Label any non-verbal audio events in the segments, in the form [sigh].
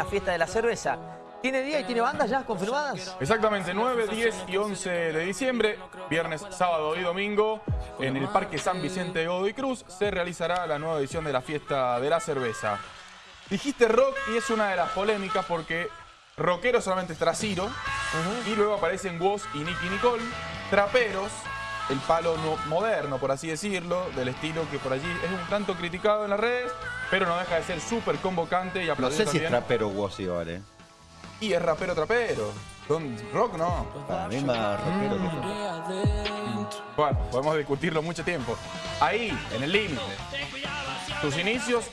la fiesta de la cerveza. ¿Tiene día y tiene bandas ya confirmadas? Exactamente, 9, 10 y 11 de diciembre, viernes, sábado y domingo, en el Parque San Vicente de Godoy Cruz, se realizará la nueva edición de la fiesta de la cerveza. Dijiste rock y es una de las polémicas porque rockero solamente estará Ciro, y luego aparecen Woz y Nicky Nicole, traperos, el palo no- moderno, por así decirlo, del estilo que por allí es un tanto criticado en las redes, pero no deja de ser súper convocante y No sé si es trapero igual, ¿eh? Y es rapero trapero. Don rock no. Para mí más que rock. Bueno, podemos discutirlo mucho tiempo. Ahí, en el límite. Sus inicios,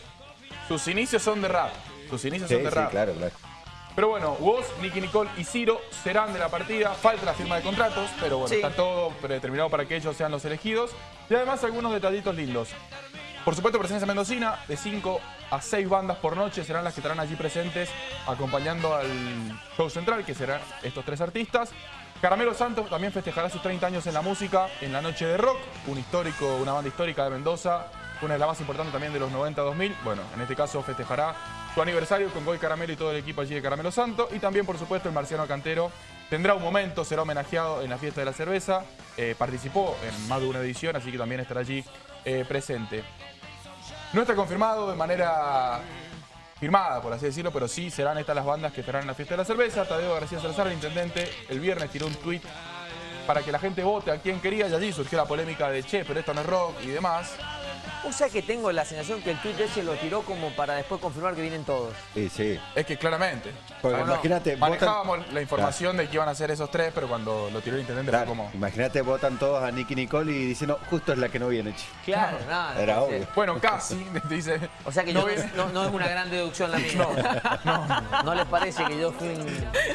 sus inicios son de rap. Sus inicios Sí, son de sí, rap. claro, claro. Pero bueno, Woz, Nicky Nicole y Ciro serán de la partida. Falta la firma de contratos, pero bueno, Sí. está todo predeterminado para que ellos sean los elegidos. Y además algunos detallitos lindos. Por supuesto, presencia mendocina, de 5 a 6 bandas por noche serán las que estarán allí presentes acompañando al show central, que serán estos tres artistas. Caramelo Santos también festejará sus 30 años en la música en la noche de rock, un histórico, una banda histórica de Mendoza, una de las más importantes también de los 90-2000. Bueno, en este caso festejará su aniversario con Goy Caramelo y todo el equipo allí de Caramelo Santo. Y también, por supuesto, el Marciano Cantero tendrá un momento, será homenajeado en la fiesta de la cerveza. Eh, participó en más de una edición, así que también estará allí eh, presente. No está confirmado de manera firmada, por así decirlo, pero sí serán estas las bandas que estarán en la fiesta de la cerveza. Tadeo García Salazar, el intendente, el viernes tiró un tuit para que la gente vote a quien quería y allí surgió la polémica de che, pero esto no es rock y demás. O sea que tengo la sensación que el tuit ese lo tiró como para después confirmar que vienen todos. Sí, sí. Es que claramente. Porque imagínate, votan, Manejábamos la información de que iban a ser esos tres, pero cuando lo tiró el intendente claro, fue como... imagínate, votan todos a Nicky Nicole y dicen, no, justo es la que no viene, che. Claro, nada. Era entonces- obvio. Bueno, casi, [laughs] dice. O sea que no yo viene- no, no es una gran deducción la [laughs] mía. No, no. les parece que yo fui.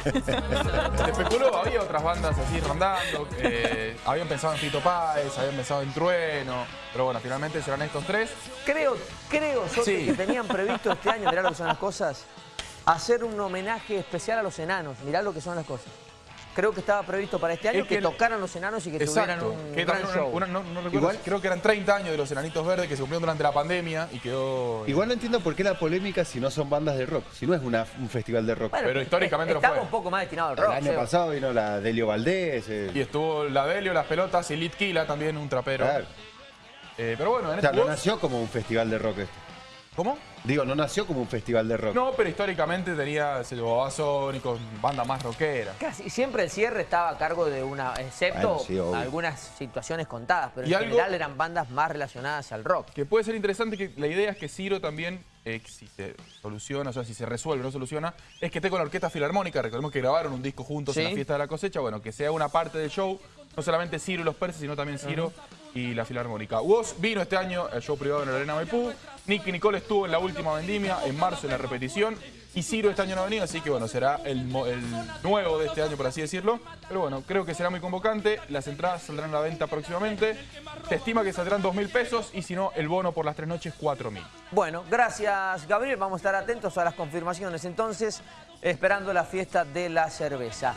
Se especuló, había otras bandas así rondando, eh, habían pensado en Fito Páez, habían pensado en Trueno, pero bueno, finalmente serán estos tres. Creo, creo, Sofi, Sí. que tenían previsto este año, mirá lo que son las cosas, hacer un homenaje especial a los enanos. Mirá lo que son las cosas. Creo que estaba previsto para este año Es que, que- tocaran los enanos y que tuvieran un que gran show. una- una- no, no recuerdo, Igual- creo que eran 30 años de los Enanitos Verdes que se cumplieron durante la pandemia y quedó... Igual no entiendo por qué la polémica si no son bandas de rock, si no es una- un festival de rock. Bueno, Pero históricamente lo estaba fue. un poco más destinado al El rock. año Seba. pasado vino la Delio Valdés. eh, Y estuvo la Delio, las pelotas y Litquila también, un trapero. claro. Eh, pero bueno, en O sea, este no nació como un festival de rock esto. ¿Cómo? Digo, no nació como un festival de rock. No, pero históricamente tenía, se llevó a Sónicos, banda más rockera. Casi siempre el cierre estaba a cargo de una, excepto Bueno, sí, obvio. algunas situaciones contadas, pero Y en algo- general eran bandas más relacionadas al rock. Que puede ser interesante que la idea es que Ciro también, eh, si se soluciona, o sea, si se resuelve, no soluciona, es que esté con la Orquesta Filarmónica. Recordemos que grabaron un disco juntos en la fiesta de la cosecha. Bueno, que sea una parte del show, no solamente Ciro y los Perses, sino también Ciro y la Filarmónica. Woz vino este año al show privado en la Arena Maipú. Nicky Nicole estuvo en la última vendimia, en marzo en la repetición. Y Ciro este año no ha venido, así que bueno, será el, el nuevo de este año, por así decirlo. Pero bueno, creo que será muy convocante. Las entradas saldrán a la venta próximamente. Se estima que saldrán 2 mil pesos y si no, el bono por las tres noches, 4 mil. Bueno, gracias Gabriel, vamos a estar atentos a las confirmaciones entonces, esperando la fiesta de la cerveza.